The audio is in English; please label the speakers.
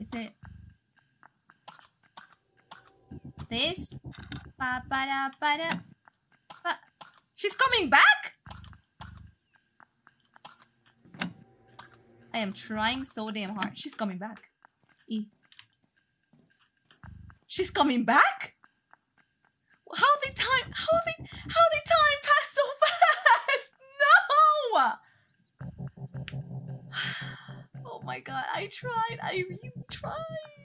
Speaker 1: Is it this? Ba ba da ba da. Ba- She's coming back. I am trying so damn hard. She's coming back. E. She's coming back. How the time? How the how the time pass so fast? No. My god! I tried. I really tried.